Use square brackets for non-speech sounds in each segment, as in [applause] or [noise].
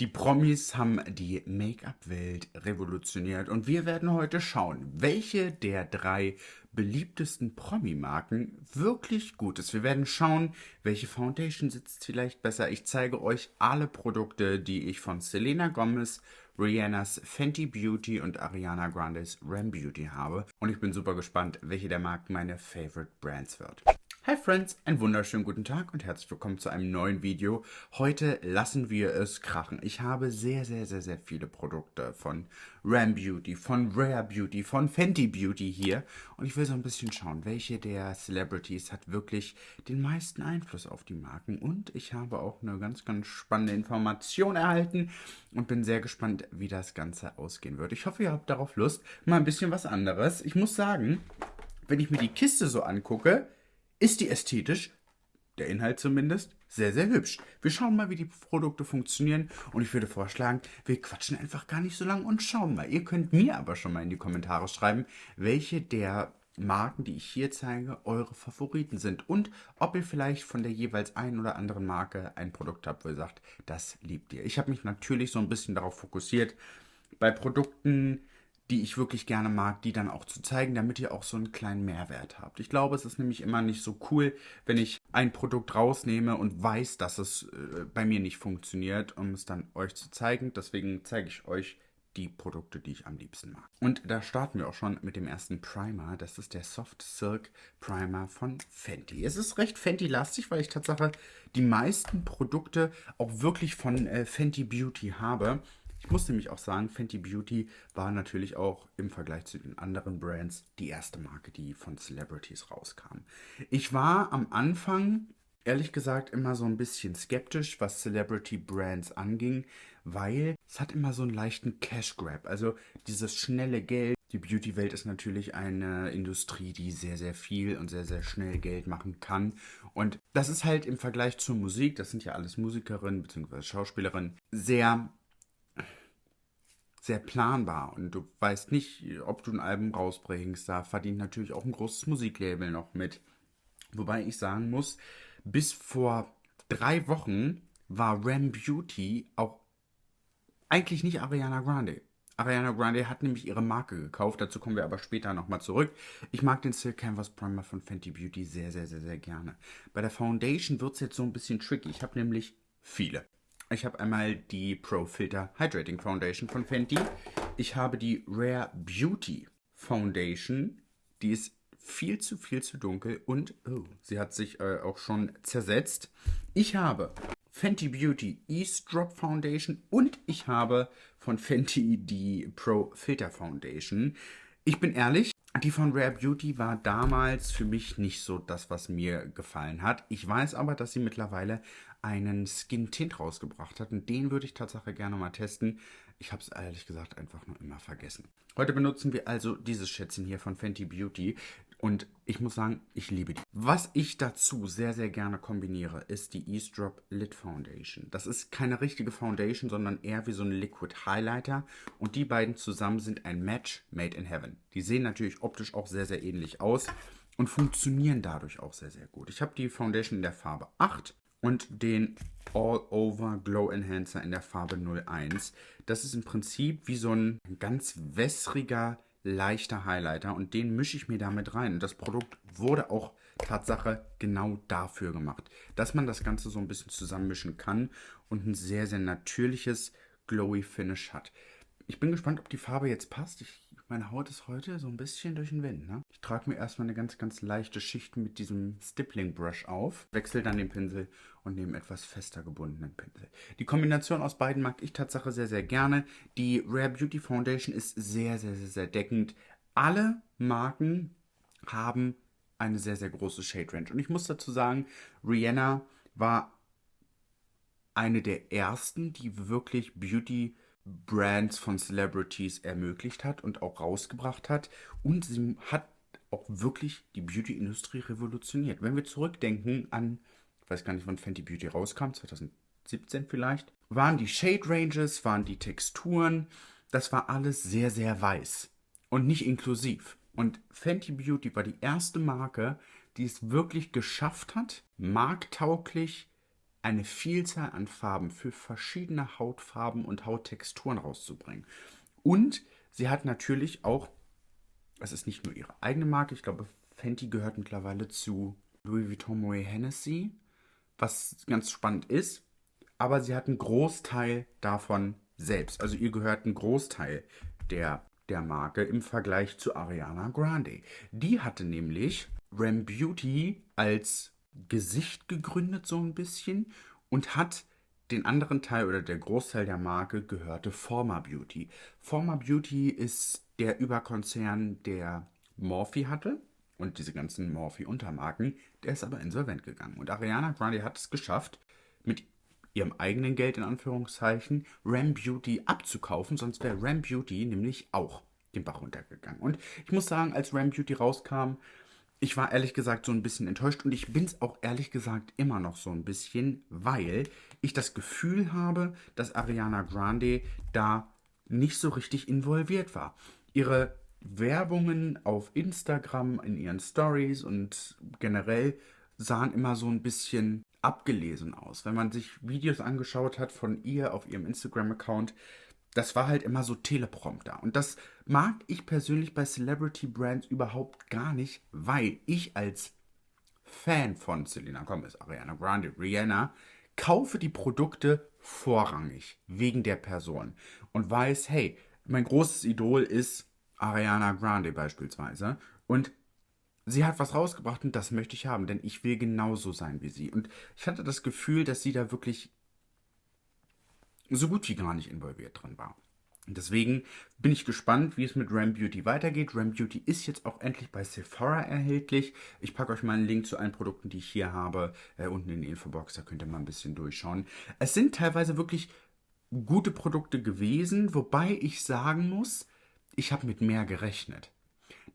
Die Promis haben die Make-up-Welt revolutioniert und wir werden heute schauen, welche der drei beliebtesten Promi-Marken wirklich gut ist. Wir werden schauen, welche Foundation sitzt vielleicht besser. Ich zeige euch alle Produkte, die ich von Selena Gomez, Rihannas Fenty Beauty und Ariana Grandes Ram Beauty habe. Und ich bin super gespannt, welche der Marken meine Favorite Brands wird. Hi Friends, einen wunderschönen guten Tag und herzlich willkommen zu einem neuen Video. Heute lassen wir es krachen. Ich habe sehr, sehr, sehr, sehr viele Produkte von Ram Beauty, von Rare Beauty, von Fenty Beauty hier. Und ich will so ein bisschen schauen, welche der Celebrities hat wirklich den meisten Einfluss auf die Marken. Und ich habe auch eine ganz, ganz spannende Information erhalten und bin sehr gespannt, wie das Ganze ausgehen wird. Ich hoffe, ihr habt darauf Lust. Mal ein bisschen was anderes. Ich muss sagen, wenn ich mir die Kiste so angucke, ist die ästhetisch, der Inhalt zumindest, sehr, sehr hübsch. Wir schauen mal, wie die Produkte funktionieren und ich würde vorschlagen, wir quatschen einfach gar nicht so lange und schauen mal. Ihr könnt mir aber schon mal in die Kommentare schreiben, welche der Marken, die ich hier zeige, eure Favoriten sind und ob ihr vielleicht von der jeweils einen oder anderen Marke ein Produkt habt, wo ihr sagt, das liebt ihr. Ich habe mich natürlich so ein bisschen darauf fokussiert, bei Produkten, die ich wirklich gerne mag, die dann auch zu zeigen, damit ihr auch so einen kleinen Mehrwert habt. Ich glaube, es ist nämlich immer nicht so cool, wenn ich ein Produkt rausnehme und weiß, dass es äh, bei mir nicht funktioniert, um es dann euch zu zeigen. Deswegen zeige ich euch die Produkte, die ich am liebsten mag. Und da starten wir auch schon mit dem ersten Primer. Das ist der Soft Silk Primer von Fenty. Es ist recht Fenty-lastig, weil ich tatsächlich die meisten Produkte auch wirklich von äh, Fenty Beauty habe. Ich muss nämlich auch sagen, Fenty Beauty war natürlich auch im Vergleich zu den anderen Brands die erste Marke, die von Celebrities rauskam. Ich war am Anfang ehrlich gesagt immer so ein bisschen skeptisch, was Celebrity Brands anging, weil es hat immer so einen leichten Cash Grab, also dieses schnelle Geld. Die Beauty-Welt ist natürlich eine Industrie, die sehr, sehr viel und sehr, sehr schnell Geld machen kann. Und das ist halt im Vergleich zur Musik, das sind ja alles Musikerinnen bzw. Schauspielerinnen, sehr sehr planbar und du weißt nicht, ob du ein Album rausbringst. Da verdient natürlich auch ein großes Musiklabel noch mit. Wobei ich sagen muss, bis vor drei Wochen war Ram Beauty auch eigentlich nicht Ariana Grande. Ariana Grande hat nämlich ihre Marke gekauft, dazu kommen wir aber später nochmal zurück. Ich mag den Silk Canvas Primer von Fenty Beauty sehr, sehr, sehr, sehr gerne. Bei der Foundation wird es jetzt so ein bisschen tricky. Ich habe nämlich viele. Ich habe einmal die Pro Filter Hydrating Foundation von Fenty. Ich habe die Rare Beauty Foundation. Die ist viel zu, viel zu dunkel und oh, sie hat sich äh, auch schon zersetzt. Ich habe Fenty Beauty Ease Drop Foundation und ich habe von Fenty die Pro Filter Foundation. Ich bin ehrlich, die von Rare Beauty war damals für mich nicht so das, was mir gefallen hat. Ich weiß aber, dass sie mittlerweile einen Skin Tint rausgebracht hat und den würde ich tatsächlich gerne mal testen. Ich habe es ehrlich gesagt einfach nur immer vergessen. Heute benutzen wir also dieses Schätzchen hier von Fenty Beauty und ich muss sagen, ich liebe die. Was ich dazu sehr, sehr gerne kombiniere, ist die Ease Drop Lid Foundation. Das ist keine richtige Foundation, sondern eher wie so ein Liquid Highlighter. Und die beiden zusammen sind ein Match made in heaven. Die sehen natürlich optisch auch sehr, sehr ähnlich aus und funktionieren dadurch auch sehr, sehr gut. Ich habe die Foundation in der Farbe 8 und den All Over Glow Enhancer in der Farbe 01. Das ist im Prinzip wie so ein ganz wässriger, leichter Highlighter und den mische ich mir damit rein. Und das Produkt wurde auch Tatsache genau dafür gemacht, dass man das Ganze so ein bisschen zusammenmischen kann und ein sehr, sehr natürliches Glowy Finish hat. Ich bin gespannt, ob die Farbe jetzt passt. Ich meine Haut ist heute so ein bisschen durch den Wind. Ne? Ich trage mir erstmal eine ganz, ganz leichte Schicht mit diesem Stippling Brush auf, wechsle dann den Pinsel und nehme etwas fester gebundenen Pinsel. Die Kombination aus beiden mag ich tatsächlich sehr, sehr gerne. Die Rare Beauty Foundation ist sehr, sehr, sehr, sehr deckend. Alle Marken haben eine sehr, sehr große Shade Range. Und ich muss dazu sagen, Rihanna war eine der ersten, die wirklich Beauty Brands von Celebrities ermöglicht hat und auch rausgebracht hat. Und sie hat auch wirklich die Beauty-Industrie revolutioniert. Wenn wir zurückdenken an, ich weiß gar nicht, wann Fenty Beauty rauskam, 2017 vielleicht, waren die Shade Ranges, waren die Texturen, das war alles sehr, sehr weiß und nicht inklusiv. Und Fenty Beauty war die erste Marke, die es wirklich geschafft hat, marktauglich eine Vielzahl an Farben für verschiedene Hautfarben und Hauttexturen rauszubringen. Und sie hat natürlich auch, es ist nicht nur ihre eigene Marke, ich glaube, Fenty gehört mittlerweile zu Louis Vuitton Moet Hennessy, was ganz spannend ist. Aber sie hat einen Großteil davon selbst. Also ihr gehört ein Großteil der, der Marke im Vergleich zu Ariana Grande. Die hatte nämlich Ram Beauty als Gesicht gegründet so ein bisschen und hat den anderen Teil oder der Großteil der Marke gehörte Forma Beauty. Forma Beauty ist der Überkonzern, der Morphe hatte und diese ganzen Morphe-Untermarken, der ist aber insolvent gegangen. Und Ariana Grande hat es geschafft, mit ihrem eigenen Geld in Anführungszeichen Ram Beauty abzukaufen, sonst wäre Ram Beauty nämlich auch den Bach runtergegangen. Und ich muss sagen, als Ram Beauty rauskam, ich war ehrlich gesagt so ein bisschen enttäuscht und ich bin es auch ehrlich gesagt immer noch so ein bisschen, weil ich das Gefühl habe, dass Ariana Grande da nicht so richtig involviert war. Ihre Werbungen auf Instagram, in ihren Stories und generell sahen immer so ein bisschen abgelesen aus. Wenn man sich Videos angeschaut hat von ihr auf ihrem Instagram-Account, das war halt immer so Teleprompter. Und das mag ich persönlich bei Celebrity Brands überhaupt gar nicht, weil ich als Fan von Selena Gomez, Ariana Grande, Rihanna, kaufe die Produkte vorrangig wegen der Person und weiß, hey, mein großes Idol ist Ariana Grande beispielsweise und sie hat was rausgebracht und das möchte ich haben, denn ich will genauso sein wie sie. Und ich hatte das Gefühl, dass sie da wirklich so gut wie gar nicht involviert drin war. Deswegen bin ich gespannt, wie es mit Ram Beauty weitergeht. Ram Beauty ist jetzt auch endlich bei Sephora erhältlich. Ich packe euch mal einen Link zu allen Produkten, die ich hier habe, äh, unten in die Infobox. Da könnt ihr mal ein bisschen durchschauen. Es sind teilweise wirklich gute Produkte gewesen, wobei ich sagen muss, ich habe mit mehr gerechnet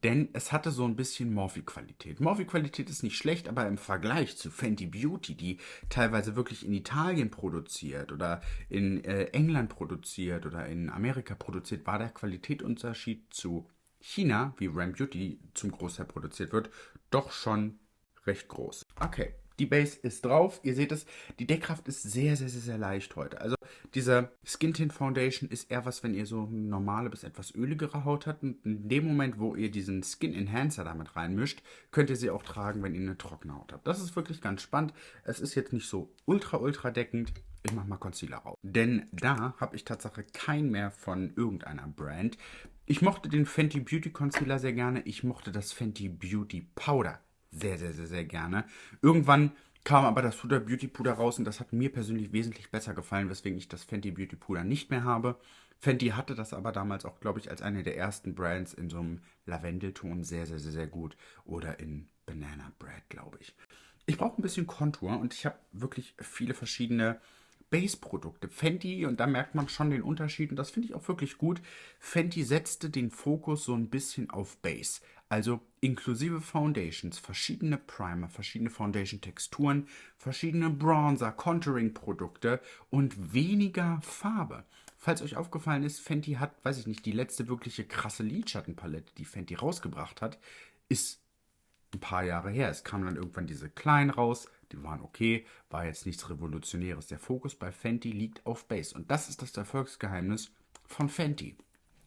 denn es hatte so ein bisschen Morphe-Qualität. Morphe-Qualität ist nicht schlecht, aber im Vergleich zu Fenty Beauty, die teilweise wirklich in Italien produziert oder in äh, England produziert oder in Amerika produziert, war der Qualitätsunterschied zu China, wie Ram Beauty zum Großteil produziert wird, doch schon recht groß. Okay, die Base ist drauf. Ihr seht es, die Deckkraft ist sehr, sehr, sehr, sehr leicht heute. Also diese Skin Tint Foundation ist eher was, wenn ihr so normale bis etwas öligere Haut habt. Und in dem Moment, wo ihr diesen Skin Enhancer damit reinmischt, könnt ihr sie auch tragen, wenn ihr eine trockene Haut habt. Das ist wirklich ganz spannend. Es ist jetzt nicht so ultra, ultra deckend. Ich mache mal Concealer raus. Denn da habe ich tatsächlich keinen mehr von irgendeiner Brand. Ich mochte den Fenty Beauty Concealer sehr gerne. Ich mochte das Fenty Beauty Powder sehr, sehr, sehr, sehr gerne. Irgendwann kam aber das Huda Beauty Puder raus und das hat mir persönlich wesentlich besser gefallen, weswegen ich das Fenty Beauty Puder nicht mehr habe. Fenty hatte das aber damals auch, glaube ich, als eine der ersten Brands in so einem Lavendelton sehr, sehr, sehr, sehr gut. Oder in Banana Bread, glaube ich. Ich brauche ein bisschen Kontur und ich habe wirklich viele verschiedene Base-Produkte. Fenty, und da merkt man schon den Unterschied, und das finde ich auch wirklich gut, Fenty setzte den Fokus so ein bisschen auf Base. Also inklusive Foundations, verschiedene Primer, verschiedene Foundation-Texturen, verschiedene Bronzer, Contouring-Produkte und weniger Farbe. Falls euch aufgefallen ist, Fenty hat, weiß ich nicht, die letzte wirkliche krasse Lidschattenpalette, die Fenty rausgebracht hat, ist ein paar Jahre her. Es kamen dann irgendwann diese kleinen raus, die waren okay, war jetzt nichts Revolutionäres. Der Fokus bei Fenty liegt auf Base und das ist das Erfolgsgeheimnis von Fenty.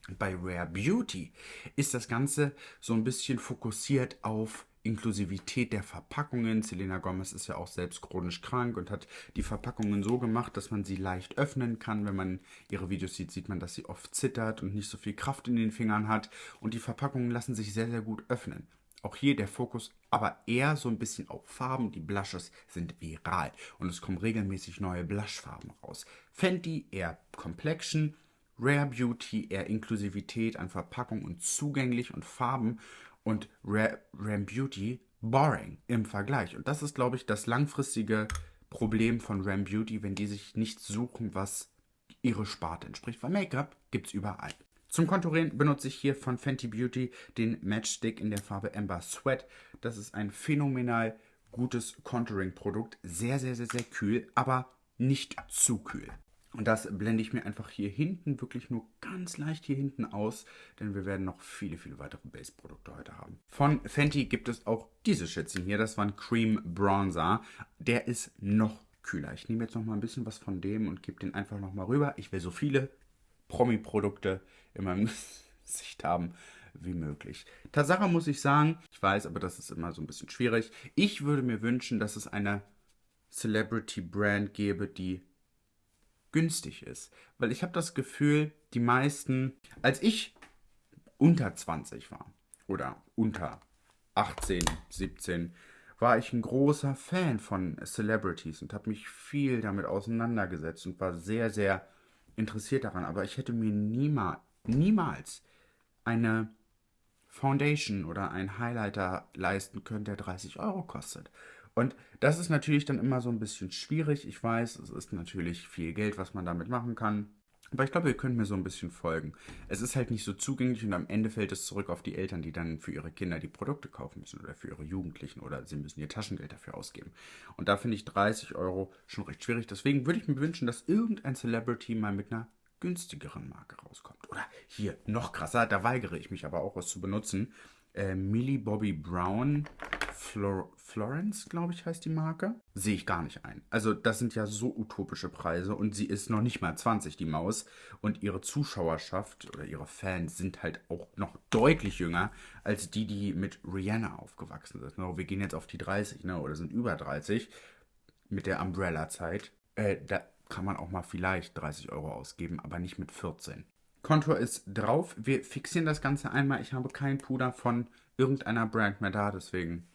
Bei Rare Beauty ist das Ganze so ein bisschen fokussiert auf Inklusivität der Verpackungen. Selena Gomez ist ja auch selbst chronisch krank und hat die Verpackungen so gemacht, dass man sie leicht öffnen kann. Wenn man ihre Videos sieht, sieht man, dass sie oft zittert und nicht so viel Kraft in den Fingern hat. Und die Verpackungen lassen sich sehr, sehr gut öffnen. Auch hier der Fokus aber eher so ein bisschen auf Farben. Die Blushes sind viral und es kommen regelmäßig neue Blushfarben raus. Fenty eher Complexion, Rare Beauty eher Inklusivität an Verpackung und zugänglich und Farben und Rare, Rare Beauty boring im Vergleich. Und das ist, glaube ich, das langfristige Problem von Ram Beauty, wenn die sich nichts suchen, was ihre Sparte entspricht. Weil Make-up gibt es überall. Zum Konturieren benutze ich hier von Fenty Beauty den Matchstick in der Farbe Amber Sweat. Das ist ein phänomenal gutes Contouring-Produkt. Sehr, sehr, sehr, sehr kühl, aber nicht zu kühl. Und das blende ich mir einfach hier hinten, wirklich nur ganz leicht hier hinten aus, denn wir werden noch viele, viele weitere Base-Produkte heute haben. Von Fenty gibt es auch diese Schätzchen hier, das war ein Cream Bronzer. Der ist noch kühler. Ich nehme jetzt noch mal ein bisschen was von dem und gebe den einfach noch mal rüber. Ich will so viele Promi-Produkte in meinem [laughs] Gesicht haben wie möglich. Tatsache muss ich sagen, ich weiß, aber das ist immer so ein bisschen schwierig. Ich würde mir wünschen, dass es eine Celebrity-Brand gäbe, die günstig ist. Weil ich habe das Gefühl, die meisten, als ich unter 20 war oder unter 18, 17, war ich ein großer Fan von Celebrities und habe mich viel damit auseinandergesetzt und war sehr, sehr interessiert daran. Aber ich hätte mir niemals, niemals eine Foundation oder einen Highlighter leisten können, der 30 Euro kostet. Und das ist natürlich dann immer so ein bisschen schwierig. Ich weiß, es ist natürlich viel Geld, was man damit machen kann. Aber ich glaube, ihr könnt mir so ein bisschen folgen. Es ist halt nicht so zugänglich und am Ende fällt es zurück auf die Eltern, die dann für ihre Kinder die Produkte kaufen müssen oder für ihre Jugendlichen oder sie müssen ihr Taschengeld dafür ausgeben. Und da finde ich 30 Euro schon recht schwierig. Deswegen würde ich mir wünschen, dass irgendein Celebrity mal mit einer günstigeren Marke rauskommt. Oder hier, noch krasser, da weigere ich mich aber auch, was zu benutzen. Äh, Millie Bobby Brown Flor Florence, glaube ich, heißt die Marke. Sehe ich gar nicht ein. Also, das sind ja so utopische Preise und sie ist noch nicht mal 20, die Maus. Und ihre Zuschauerschaft oder ihre Fans sind halt auch noch deutlich jünger als die, die mit Rihanna aufgewachsen sind. Wir gehen jetzt auf die 30, ne? Oder sind über 30 mit der Umbrella-Zeit. Äh, da kann man auch mal vielleicht 30 Euro ausgeben, aber nicht mit 14. Kontur ist drauf. Wir fixieren das Ganze einmal. Ich habe kein Puder von irgendeiner Brand mehr da, deswegen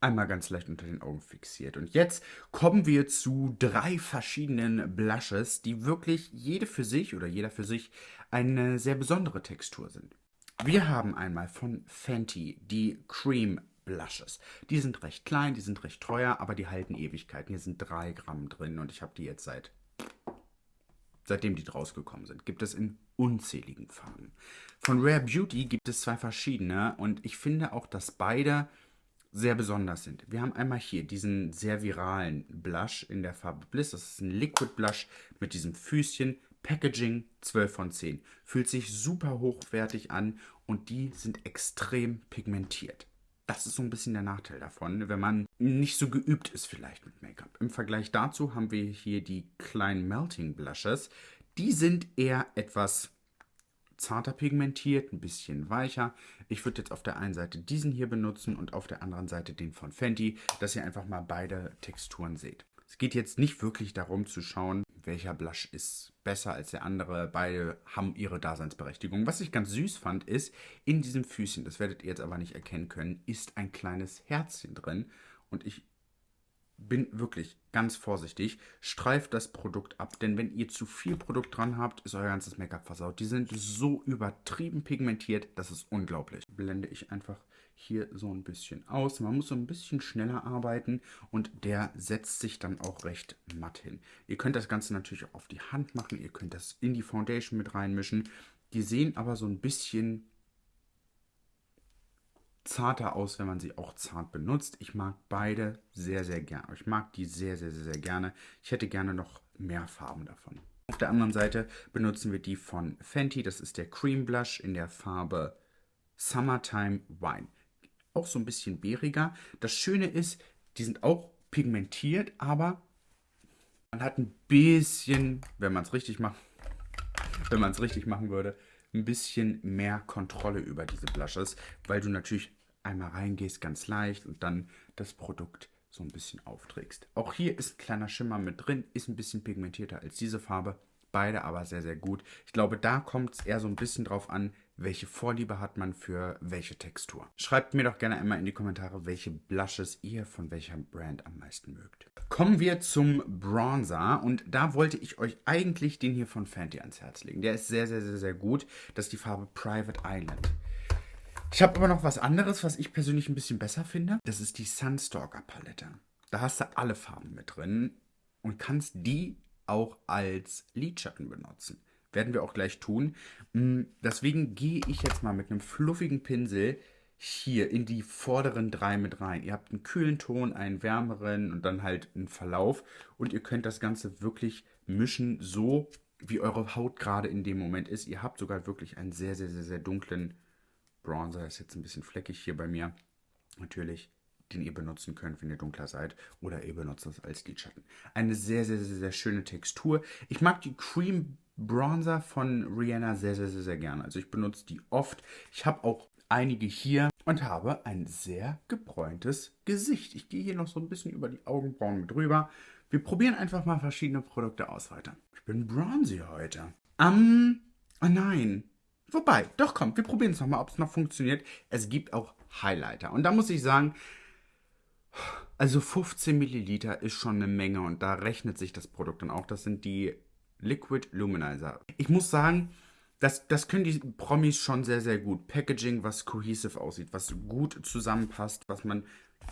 einmal ganz leicht unter den Augen fixiert. Und jetzt kommen wir zu drei verschiedenen Blushes, die wirklich jede für sich oder jeder für sich eine sehr besondere Textur sind. Wir haben einmal von Fenty die Cream Blushes. Die sind recht klein, die sind recht teuer, aber die halten Ewigkeiten. Hier sind drei Gramm drin und ich habe die jetzt seit seitdem die rausgekommen sind. Gibt es in unzähligen Farben. Von Rare Beauty gibt es zwei verschiedene und ich finde auch, dass beide sehr besonders sind. Wir haben einmal hier diesen sehr viralen Blush in der Farbe Bliss. Das ist ein Liquid Blush mit diesem Füßchen. Packaging 12 von 10. Fühlt sich super hochwertig an und die sind extrem pigmentiert. Das ist so ein bisschen der Nachteil davon, wenn man nicht so geübt ist vielleicht mit Make-up. Im Vergleich dazu haben wir hier die kleinen Melting Blushes. Die sind eher etwas zarter pigmentiert, ein bisschen weicher. Ich würde jetzt auf der einen Seite diesen hier benutzen und auf der anderen Seite den von Fenty, dass ihr einfach mal beide Texturen seht. Es geht jetzt nicht wirklich darum zu schauen, welcher Blush ist besser als der andere. Beide haben ihre Daseinsberechtigung. Was ich ganz süß fand, ist, in diesem Füßchen, das werdet ihr jetzt aber nicht erkennen können, ist ein kleines Herzchen drin. Und ich bin wirklich ganz vorsichtig. Streift das Produkt ab, denn wenn ihr zu viel Produkt dran habt, ist euer ganzes Make-up versaut. Die sind so übertrieben pigmentiert, das ist unglaublich. Blende ich einfach hier so ein bisschen aus. Man muss so ein bisschen schneller arbeiten und der setzt sich dann auch recht matt hin. Ihr könnt das Ganze natürlich auch auf die Hand machen. Ihr könnt das in die Foundation mit reinmischen. Die sehen aber so ein bisschen zarter aus, wenn man sie auch zart benutzt. Ich mag beide sehr, sehr gerne. Ich mag die sehr, sehr, sehr, sehr gerne. Ich hätte gerne noch mehr Farben davon. Auf der anderen Seite benutzen wir die von Fenty. Das ist der Cream Blush in der Farbe Summertime Wine. Auch so ein bisschen bäriger. Das Schöne ist, die sind auch pigmentiert, aber man hat ein bisschen, wenn man es richtig macht, wenn man es richtig machen würde, ein bisschen mehr Kontrolle über diese Blushes, weil du natürlich einmal reingehst ganz leicht und dann das Produkt so ein bisschen aufträgst. Auch hier ist ein kleiner Schimmer mit drin, ist ein bisschen pigmentierter als diese Farbe. Beide aber sehr, sehr gut. Ich glaube, da kommt es eher so ein bisschen drauf an, welche Vorliebe hat man für welche Textur. Schreibt mir doch gerne einmal in die Kommentare, welche Blushes ihr von welcher Brand am meisten mögt. Kommen wir zum Bronzer und da wollte ich euch eigentlich den hier von Fenty ans Herz legen. Der ist sehr, sehr, sehr, sehr gut. Das ist die Farbe Private Island. Ich habe aber noch was anderes, was ich persönlich ein bisschen besser finde. Das ist die Sunstalker Palette. Da hast du alle Farben mit drin und kannst die auch als Lidschatten benutzen. Werden wir auch gleich tun. Mm, deswegen gehe ich jetzt mal mit einem fluffigen Pinsel hier in die vorderen drei mit rein. Ihr habt einen kühlen Ton, einen wärmeren und dann halt einen Verlauf. Und ihr könnt das Ganze wirklich mischen, so wie eure Haut gerade in dem Moment ist. Ihr habt sogar wirklich einen sehr, sehr, sehr, sehr dunklen Bronzer. Ist jetzt ein bisschen fleckig hier bei mir. Natürlich den ihr benutzen könnt, wenn ihr dunkler seid. Oder ihr benutzt das als Lidschatten. Eine sehr, sehr, sehr, sehr schöne Textur. Ich mag die Cream Bronzer von Rihanna sehr, sehr, sehr, sehr gerne. Also ich benutze die oft. Ich habe auch einige hier und habe ein sehr gebräuntes Gesicht. Ich gehe hier noch so ein bisschen über die Augenbrauen mit rüber. Wir probieren einfach mal verschiedene Produkte aus heute. Ich bin bronzy heute. Ähm, um, oh nein. Wobei, doch komm, wir probieren es nochmal, ob es noch funktioniert. Es gibt auch Highlighter. Und da muss ich sagen, also 15 Milliliter ist schon eine Menge und da rechnet sich das Produkt dann auch. Das sind die Liquid Luminizer. Ich muss sagen, das, das können die Promis schon sehr, sehr gut. Packaging, was cohesive aussieht, was gut zusammenpasst, was man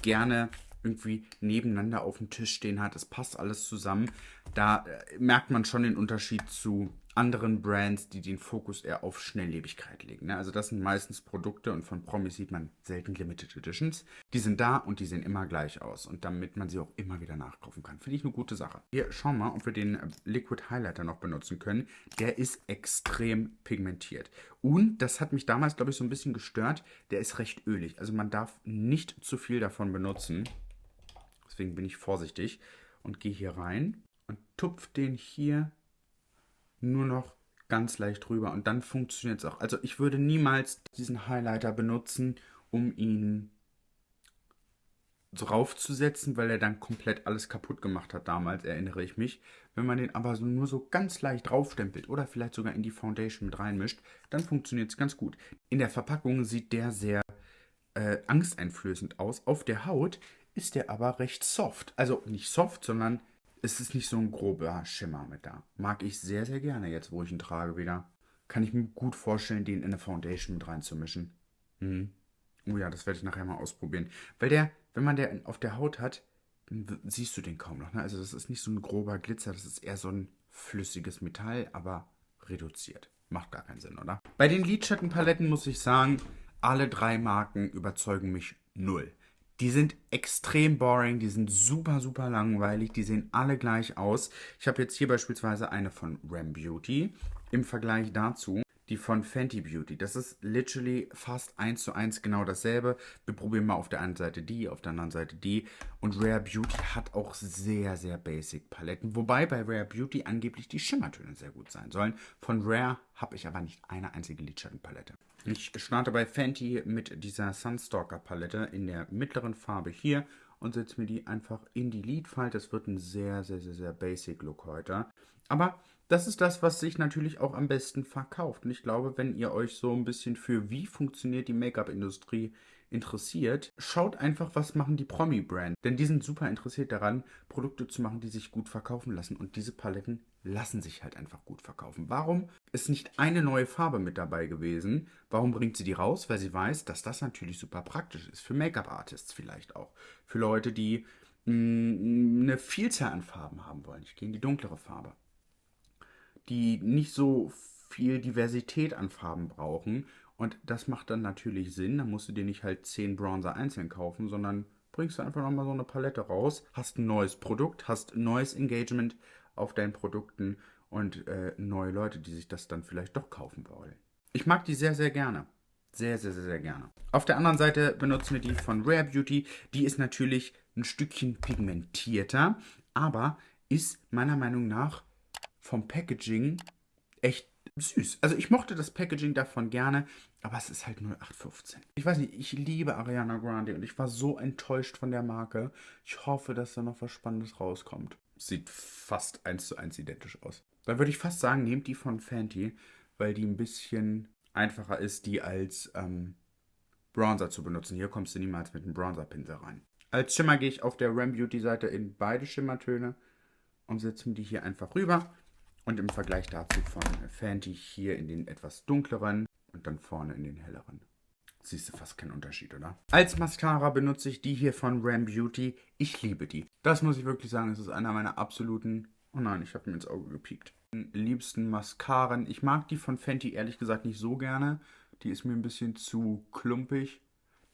gerne irgendwie nebeneinander auf dem Tisch stehen hat. Es passt alles zusammen. Da äh, merkt man schon den Unterschied zu anderen Brands, die den Fokus eher auf Schnelllebigkeit legen. Ne? Also das sind meistens Produkte und von Promis sieht man selten Limited Editions. Die sind da und die sehen immer gleich aus und damit man sie auch immer wieder nachkaufen kann. Finde ich eine gute Sache. Wir schauen mal, ob wir den Liquid Highlighter noch benutzen können. Der ist extrem pigmentiert. Und das hat mich damals, glaube ich, so ein bisschen gestört. Der ist recht ölig. Also man darf nicht zu viel davon benutzen. Deswegen bin ich vorsichtig und gehe hier rein und tupfe den hier nur noch ganz leicht rüber und dann funktioniert es auch. Also ich würde niemals diesen Highlighter benutzen, um ihn draufzusetzen, weil er dann komplett alles kaputt gemacht hat damals, erinnere ich mich. Wenn man den aber so nur so ganz leicht draufstempelt oder vielleicht sogar in die Foundation mit reinmischt, dann funktioniert es ganz gut. In der Verpackung sieht der sehr äh, angsteinflößend aus. Auf der Haut ist der aber recht soft. Also nicht soft, sondern es ist nicht so ein grober Schimmer mit da. Mag ich sehr, sehr gerne jetzt, wo ich ihn trage wieder. Kann ich mir gut vorstellen, den in eine Foundation mit reinzumischen. Hm. Oh ja, das werde ich nachher mal ausprobieren. Weil der, wenn man der auf der Haut hat, dann siehst du den kaum noch. Ne? Also das ist nicht so ein grober Glitzer, das ist eher so ein flüssiges Metall, aber reduziert. Macht gar keinen Sinn, oder? Bei den Lidschattenpaletten muss ich sagen, alle drei Marken überzeugen mich null. Die sind extrem boring, die sind super, super langweilig, die sehen alle gleich aus. Ich habe jetzt hier beispielsweise eine von Ram Beauty im Vergleich dazu die von Fenty Beauty. Das ist literally fast eins zu eins genau dasselbe. Wir probieren mal auf der einen Seite die, auf der anderen Seite die. Und Rare Beauty hat auch sehr, sehr basic Paletten. Wobei bei Rare Beauty angeblich die Schimmertöne sehr gut sein sollen. Von Rare habe ich aber nicht eine einzige Lidschattenpalette. Ich starte bei Fenty mit dieser Sunstalker Palette in der mittleren Farbe hier und setze mir die einfach in die Lidfalte. Das wird ein sehr, sehr, sehr, sehr basic Look heute. Aber das ist das, was sich natürlich auch am besten verkauft. Und ich glaube, wenn ihr euch so ein bisschen für wie funktioniert die Make-up-Industrie interessiert, schaut einfach, was machen die Promi-Brand. Denn die sind super interessiert daran, Produkte zu machen, die sich gut verkaufen lassen. Und diese Paletten lassen sich halt einfach gut verkaufen. Warum ist nicht eine neue Farbe mit dabei gewesen? Warum bringt sie die raus? Weil sie weiß, dass das natürlich super praktisch ist. Für Make-up-Artists vielleicht auch. Für Leute, die mh, mm, eine Vielzahl an Farben haben wollen. Ich gehe in die dunklere Farbe. Die nicht so viel Diversität an Farben brauchen und das macht dann natürlich Sinn. Dann musst du dir nicht halt 10 Bronzer einzeln kaufen, sondern bringst du einfach nochmal so eine Palette raus, hast ein neues Produkt, hast neues Engagement auf deinen Produkten und äh, neue Leute, die sich das dann vielleicht doch kaufen wollen. Ich mag die sehr, sehr gerne. Sehr, sehr, sehr, sehr gerne. Auf der anderen Seite benutzen wir die von Rare Beauty. Die ist natürlich ein Stückchen pigmentierter, aber ist meiner Meinung nach vom Packaging echt süß. Also ich mochte das Packaging davon gerne, aber es ist halt 0815. Ich weiß nicht, ich liebe Ariana Grande und ich war so enttäuscht von der Marke. Ich hoffe, dass da noch was Spannendes rauskommt. Sieht fast eins zu eins identisch aus. Dann würde ich fast sagen, nehmt die von Fenty, weil die ein bisschen einfacher ist, die als ähm, Bronzer zu benutzen. Hier kommst du niemals mit einem Bronzer-Pinsel rein. Als Schimmer gehe ich auf der Ram Beauty Seite in beide Schimmertöne und setze mir die hier einfach rüber. Und im Vergleich dazu von Fenty hier in den etwas dunkleren und dann vorne in den helleren. Siehst du fast keinen Unterschied, oder? Als Mascara benutze ich die hier von Ram Beauty. Ich liebe die. Das muss ich wirklich sagen, es ist einer meiner absoluten... Oh nein, ich habe mir ins Auge gepiekt. Liebsten Mascaren. Ich mag die von Fenty ehrlich gesagt nicht so gerne. Die ist mir ein bisschen zu klumpig.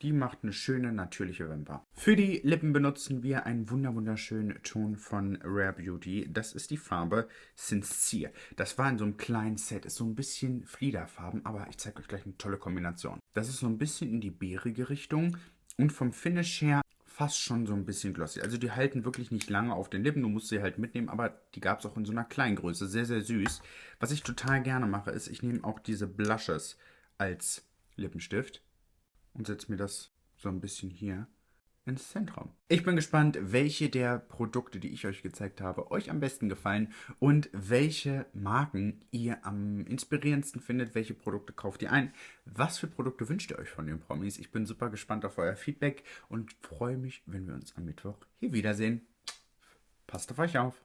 Die macht eine schöne, natürliche Wimper. Für die Lippen benutzen wir einen wunderschönen Ton von Rare Beauty. Das ist die Farbe Sincere. Das war in so einem kleinen Set. Ist so ein bisschen Fliederfarben, aber ich zeige euch gleich eine tolle Kombination. Das ist so ein bisschen in die bärige Richtung. Und vom Finish her fast schon so ein bisschen glossy. Also die halten wirklich nicht lange auf den Lippen. Du musst sie halt mitnehmen, aber die gab es auch in so einer kleinen Größe. Sehr, sehr süß. Was ich total gerne mache, ist, ich nehme auch diese Blushes als Lippenstift und setze mir das so ein bisschen hier ins Zentrum. Ich bin gespannt, welche der Produkte, die ich euch gezeigt habe, euch am besten gefallen und welche Marken ihr am inspirierendsten findet. Welche Produkte kauft ihr ein? Was für Produkte wünscht ihr euch von den Promis? Ich bin super gespannt auf euer Feedback und freue mich, wenn wir uns am Mittwoch hier wiedersehen. Passt auf euch auf.